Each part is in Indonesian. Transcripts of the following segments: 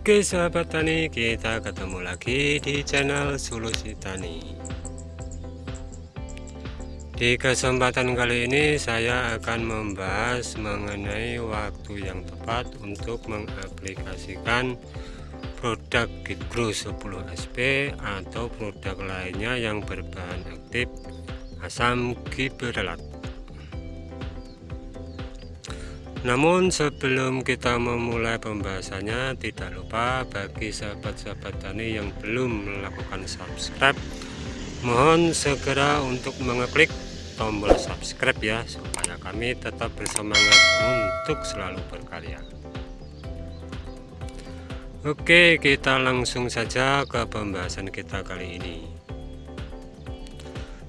Oke sahabat tani kita ketemu lagi di channel solusi tani di kesempatan kali ini saya akan membahas mengenai waktu yang tepat untuk mengaplikasikan produk Gitgro 10 SP atau produk lainnya yang berbahan aktif asam gibberellat namun sebelum kita memulai pembahasannya tidak lupa bagi sahabat-sahabat tani yang belum melakukan subscribe mohon segera untuk mengeklik tombol subscribe ya supaya kami tetap bersemangat untuk selalu berkarya. Oke kita langsung saja ke pembahasan kita kali ini.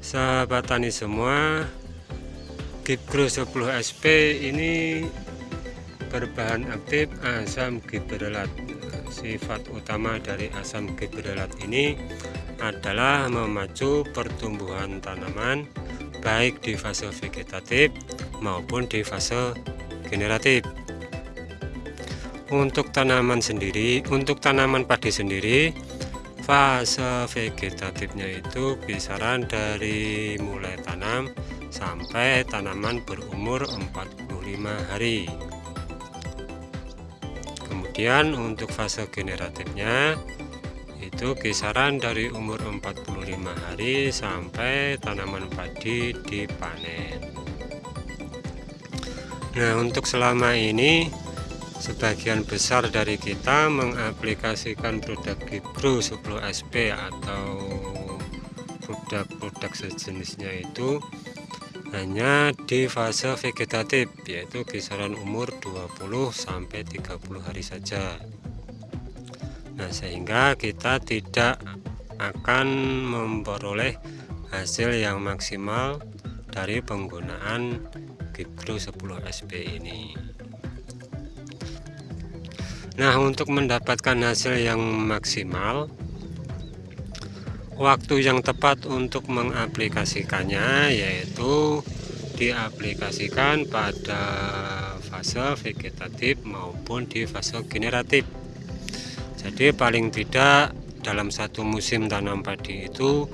Sahabat tani semua Gipgro 10 SP ini berbahan aktif asam gibberellat sifat utama dari asam gibberellat ini adalah memacu pertumbuhan tanaman baik di fase vegetatif maupun di fase generatif. Untuk tanaman sendiri untuk tanaman padi sendiri fase vegetatifnya itu kisaran dari mulai tanam sampai tanaman berumur 45 hari. Kemudian untuk fase generatifnya itu kisaran dari umur 45 hari sampai tanaman padi dipanen. Nah untuk selama ini sebagian besar dari kita mengaplikasikan produk Gibro 10 SP atau produk-produk sejenisnya itu hanya di fase vegetatif yaitu kisaran umur 20 sampai 30 hari saja. Nah sehingga kita tidak akan memperoleh hasil yang maksimal dari penggunaan Gipgro 10 SP ini. Nah untuk mendapatkan hasil yang maksimal waktu yang tepat untuk mengaplikasikannya yaitu diaplikasikan pada fase vegetatif maupun di fase generatif. Jadi paling tidak dalam satu musim tanam padi itu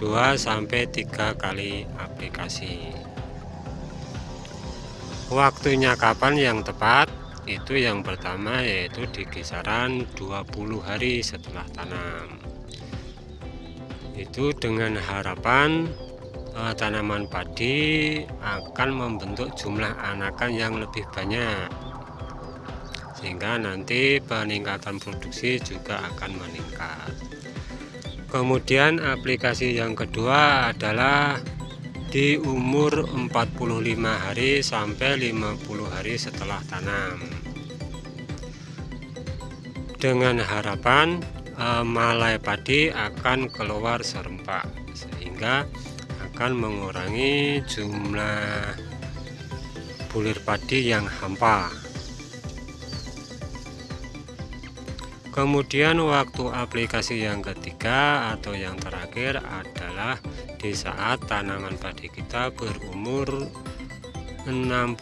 2-3 kali aplikasi. Waktunya kapan yang tepat? Itu yang pertama yaitu di kisaran 20 hari setelah tanam itu dengan harapan eh, tanaman padi akan membentuk jumlah anakan yang lebih banyak. Sehingga nanti peningkatan produksi juga akan meningkat. Kemudian aplikasi yang kedua adalah di umur 45 hari sampai 50 hari setelah tanam. Dengan harapan malai padi akan keluar serempak sehingga akan mengurangi jumlah bulir padi yang hampa. Kemudian waktu aplikasi yang ketiga atau yang terakhir adalah di saat tanaman padi kita berumur 65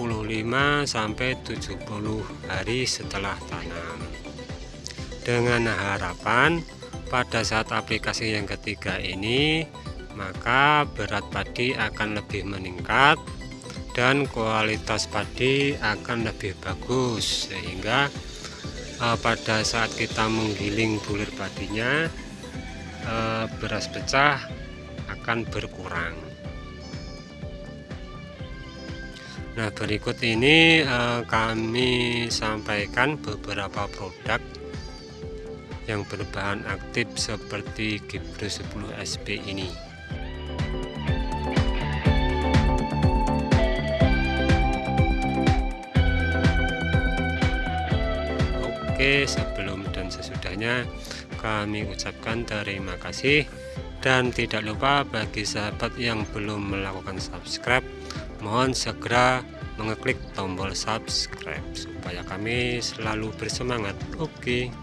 sampai 70 hari setelah tanam dengan harapan pada saat aplikasi yang ketiga ini maka berat padi akan lebih meningkat dan kualitas padi akan lebih bagus sehingga uh, pada saat kita menggiling bulir padinya uh, beras pecah akan berkurang. Nah berikut ini uh, kami sampaikan beberapa produk yang berbahan aktif seperti Gibro 10 SP ini. Oke sebelum dan sesudahnya kami ucapkan terima kasih dan tidak lupa bagi sahabat yang belum melakukan subscribe mohon segera mengeklik tombol subscribe supaya kami selalu bersemangat. Oke